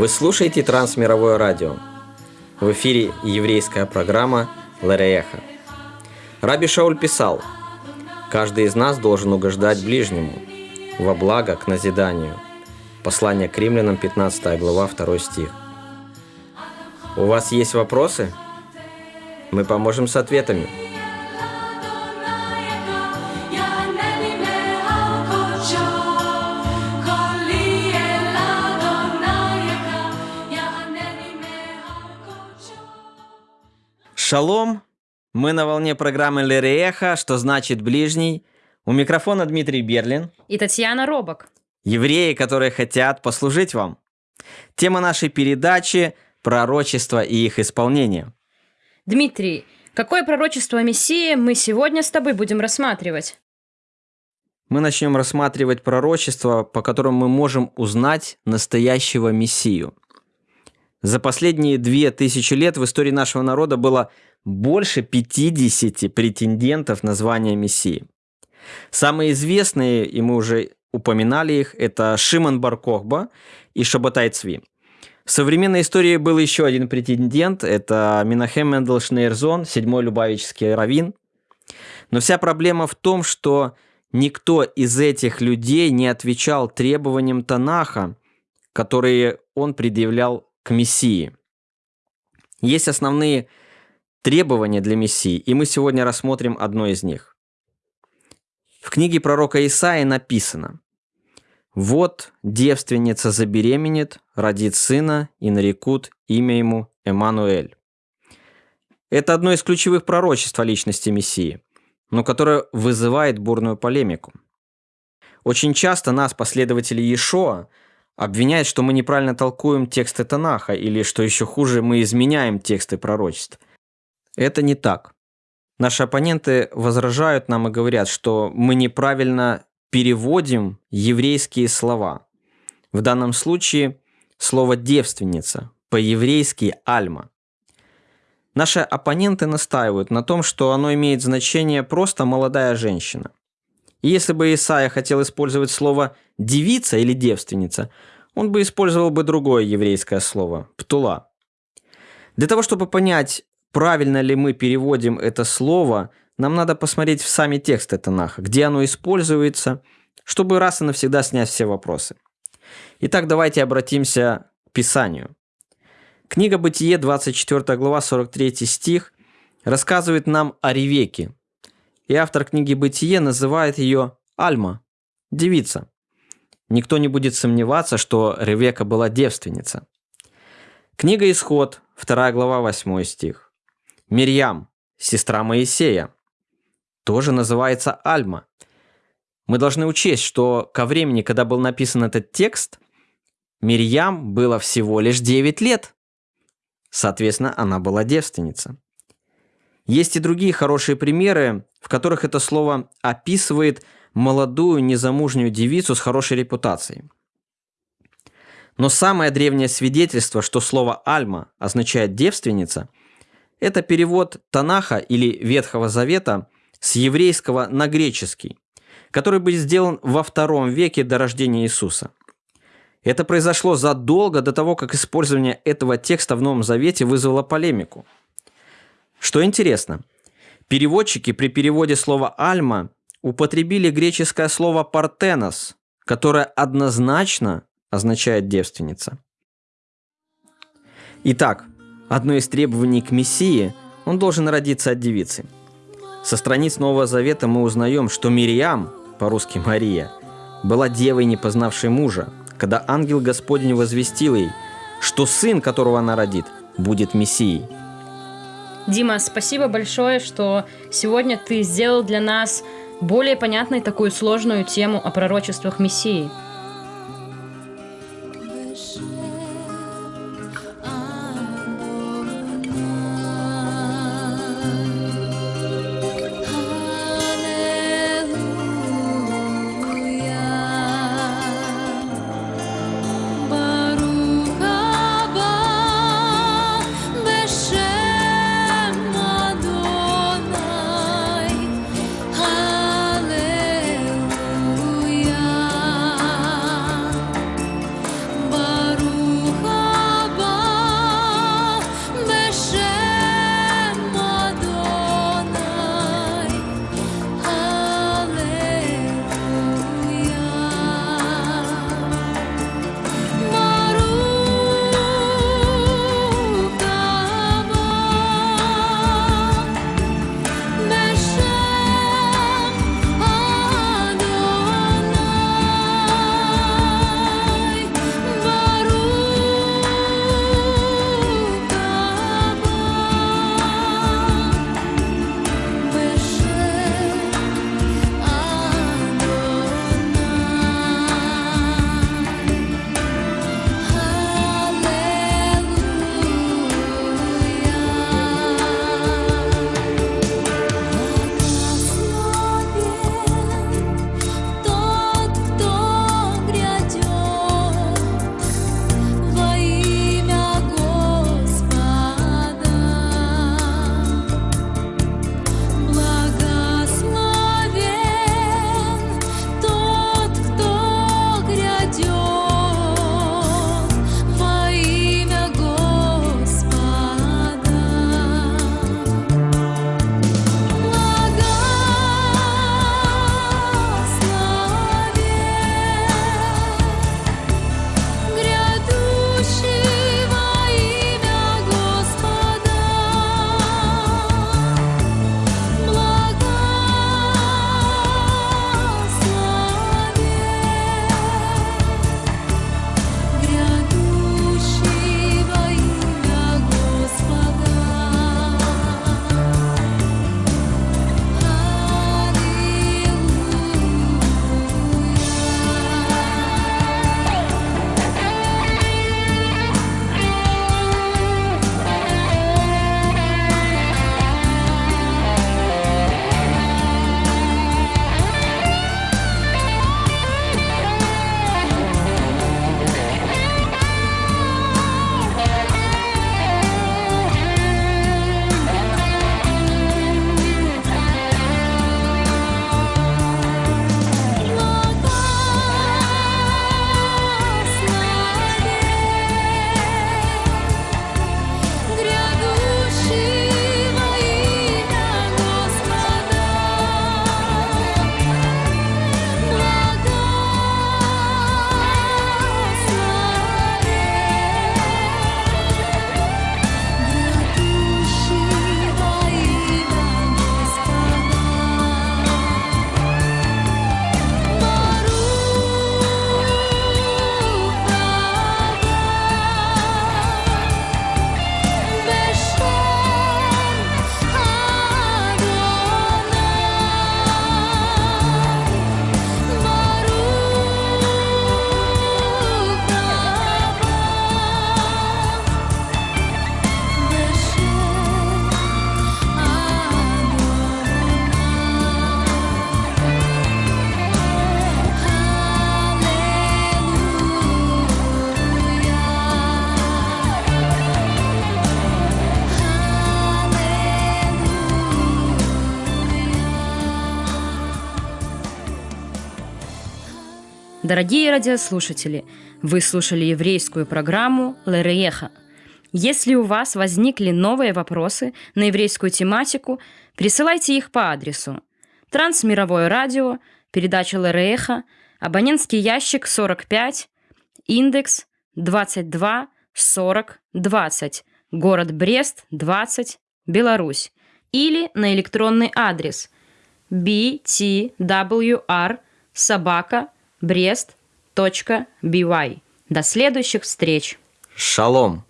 Вы слушаете Трансмировое радио. В эфире еврейская программа Ларееха. Раби Шауль писал, «Каждый из нас должен угождать ближнему, во благо к назиданию». Послание к римлянам, 15 глава, 2 стих. У вас есть вопросы? Мы поможем с ответами. Шалом! Мы на волне программы Лереха, что значит ближний. У микрофона Дмитрий Берлин. И Татьяна Робок. Евреи, которые хотят послужить вам. Тема нашей передачи – пророчество и их исполнение. Дмитрий, какое пророчество Мессии мы сегодня с тобой будем рассматривать? Мы начнем рассматривать пророчество, по которому мы можем узнать настоящего Мессию. За последние две тысячи лет в истории нашего народа было больше 50 претендентов на звание Мессии. Самые известные, и мы уже упоминали их, это Шимон Баркохба и Шабатай Цви. В современной истории был еще один претендент, это Минахем Мендел Шнейрзон, седьмой любавический раввин. Но вся проблема в том, что никто из этих людей не отвечал требованиям Танаха, которые он предъявлял к Мессии. Есть основные требования для Мессии, и мы сегодня рассмотрим одно из них. В книге пророка Исаии написано «Вот девственница забеременет, родит сына, и нарекут имя ему Эммануэль». Это одно из ключевых пророчеств о личности Мессии, но которое вызывает бурную полемику. Очень часто нас, последователи Иешуа, обвиняет, что мы неправильно толкуем тексты Танаха, или, что еще хуже, мы изменяем тексты пророчеств. Это не так. Наши оппоненты возражают нам и говорят, что мы неправильно переводим еврейские слова. В данном случае слово «девственница», по-еврейски «альма». Наши оппоненты настаивают на том, что оно имеет значение просто «молодая женщина». Если бы Исаия хотел использовать слово «девица» или «девственница», он бы использовал бы другое еврейское слово – «птула». Для того, чтобы понять, правильно ли мы переводим это слово, нам надо посмотреть в сами тексты Танаха, где оно используется, чтобы раз и навсегда снять все вопросы. Итак, давайте обратимся к Писанию. Книга Бытие, 24 глава, 43 стих, рассказывает нам о Ревеке. И автор книги Бытие называет ее Альма, девица. Никто не будет сомневаться, что Ревека была девственница. Книга Исход, 2 глава, 8 стих. Мирьям, сестра Моисея, тоже называется Альма. Мы должны учесть, что ко времени, когда был написан этот текст, Мирьям было всего лишь 9 лет. Соответственно, она была девственница. Есть и другие хорошие примеры, которых это слово описывает молодую незамужнюю девицу с хорошей репутацией. Но самое древнее свидетельство, что слово «альма» означает «девственница», это перевод Танаха или Ветхого Завета с еврейского на греческий, который был сделан во втором веке до рождения Иисуса. Это произошло задолго до того, как использование этого текста в Новом Завете вызвало полемику. Что интересно, переводчики при переводе слова «альма» употребили греческое слово «партенос», которое однозначно означает «девственница». Итак, одно из требований к Мессии – он должен родиться от девицы. Со страниц Нового Завета мы узнаем, что Мириам, по-русски Мария, была девой, не познавшей мужа, когда ангел Господень возвестил ей, что сын, которого она родит, будет Мессией. Дима, спасибо большое, что сегодня ты сделал для нас более понятной такую сложную тему о пророчествах Мессии. Дорогие радиослушатели, вы слушали еврейскую программу «Лерееха». Если у вас возникли новые вопросы на еврейскую тематику, присылайте их по адресу Трансмировое радио, передача Лерееха, абонентский ящик 45, индекс 22 40 20, город Брест 20, Беларусь, или на электронный адрес btwr собака brest.by. До следующих встреч! Шалом!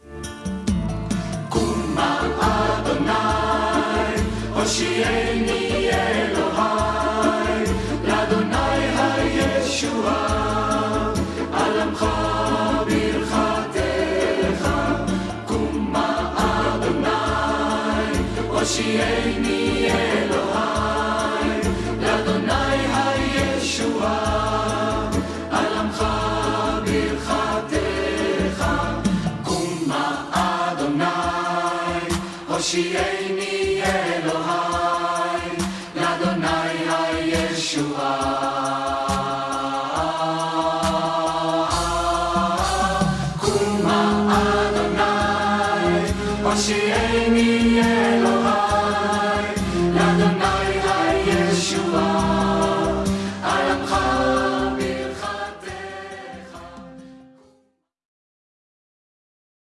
Shea. 教え見え